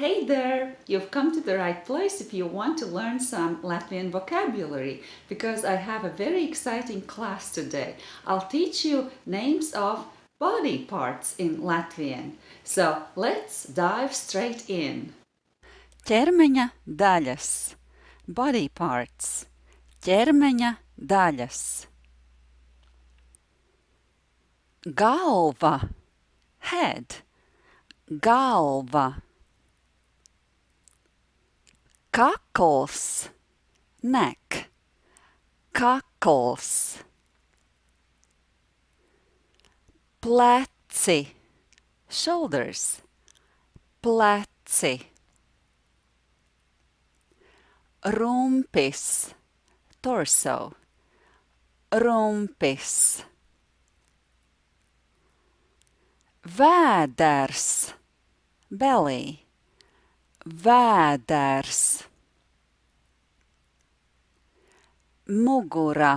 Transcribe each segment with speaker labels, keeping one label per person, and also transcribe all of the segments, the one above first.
Speaker 1: Hey there! You've come to the right place if you want to learn some Latvian vocabulary because I have a very exciting class today. I'll teach you names of body parts in Latvian. So let's dive straight in.
Speaker 2: Ķermeņa daļas body parts ķermeņa daļas galva head galva kakls. Neck kakls. pleci. Shoulders. Pleci. Rumpis. Torso. Rumpis. Vēders belly vēders. Mugura.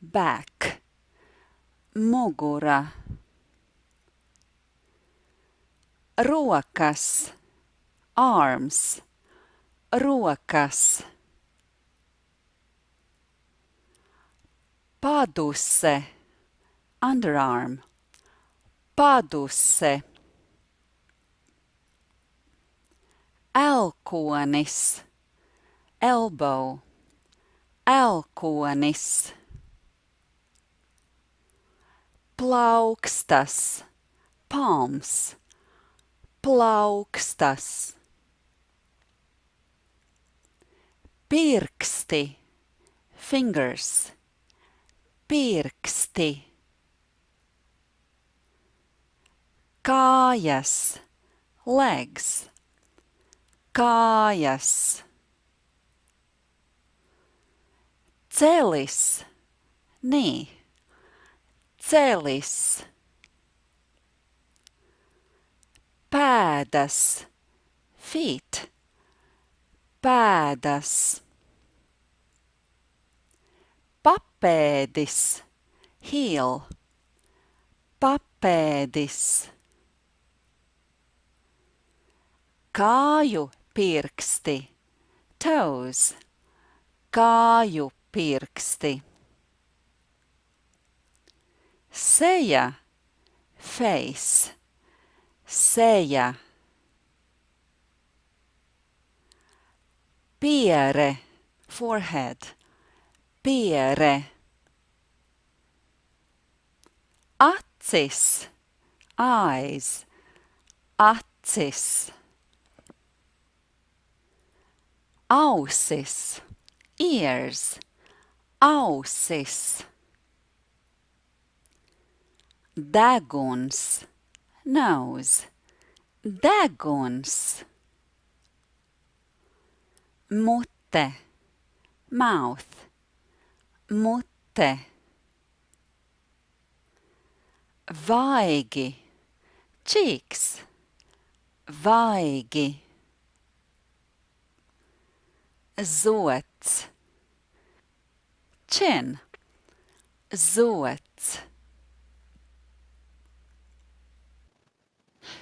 Speaker 2: Back mugura. Rokas. Arms. Rokas. Paduse. Underarm. Paduse elkonis. Elbow. Elkonis. Plaukstas. Palms. Plaukstas. Pirksti. Fingers. Pirksti. Kājas. Legs kājas. Celis. Knee celis. Pēdas. Feet. Pēdas. Papēdis. Heel. Papēdis. Kāju pirksti. Toes. Kāju pirksti. Seja. Face. Seja. Piere. Forehead. Piere. Acis. Eyes. Acis ausis ears. Ausis deguns nose. Deguns mute mouth. Mute vaigi cheeks. Vaigi zods chin zods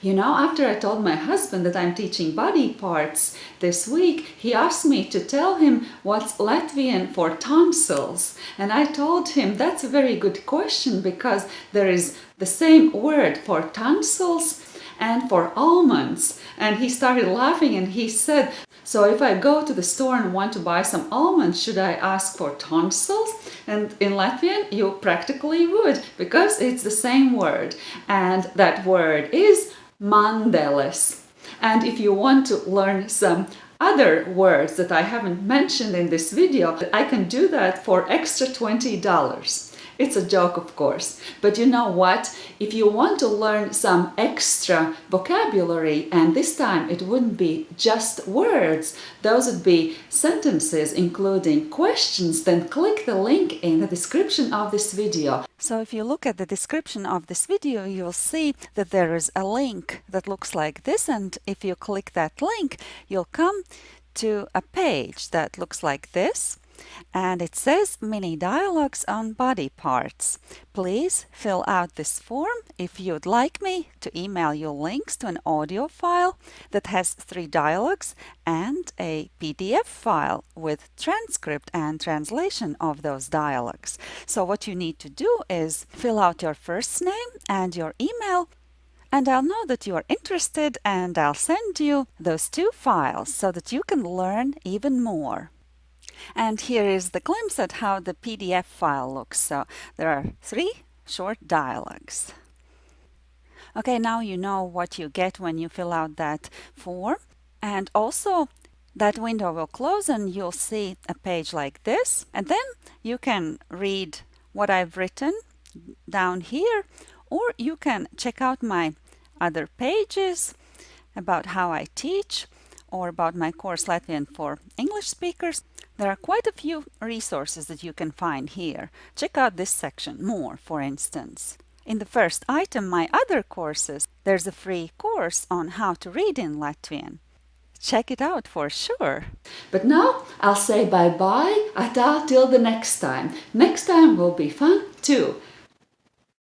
Speaker 1: You know, after I told my husband that I'm teaching body parts this week, he asked me to tell him what's Latvian for tonsils. And I told him that's a very good question because there is the same word for tonsils and for almonds. And he started laughing and he said, so if I go to the store and want to buy some almonds, should I ask for tonsils? And in Latvian, you practically would because it's the same word. And that word is mandeles. And if you want to learn some other words that I haven't mentioned in this video, I can do that for extra $20. It's a joke, of course. But you know what? If you want to learn some extra vocabulary, and this time it wouldn't be just words, those would be sentences including questions, then click the link in the description of this video.
Speaker 2: So if you look at the description of this video, you'll see that there is a link that looks like this. And if you click that link, you'll come to a page that looks like this. And it says mini dialogues on body parts. Please fill out this form if you'd like me to email you links to an audio file that has three dialogues and a PDF file with transcript and translation of those dialogues. So what you need to do is fill out your first name and your email and I'll know that you are interested and I'll send you those two files so that you can learn even more. And here is the glimpse at how the PDF file looks. So there are three short dialogues. Okay, now you know what you get when you fill out that form. And also that window will close and you'll see a page like this. And then you can read what I've written down here, or you can check out my other pages about how I teach or about my course Latvian for English speakers. There are quite a few resources that you can find here. Check out this section more, for instance. In the first item, my other courses, there's a free course on how to read in Latvian. Check it out for sure.
Speaker 1: But now I'll say bye-bye, ata till the next time. Next time will be fun too.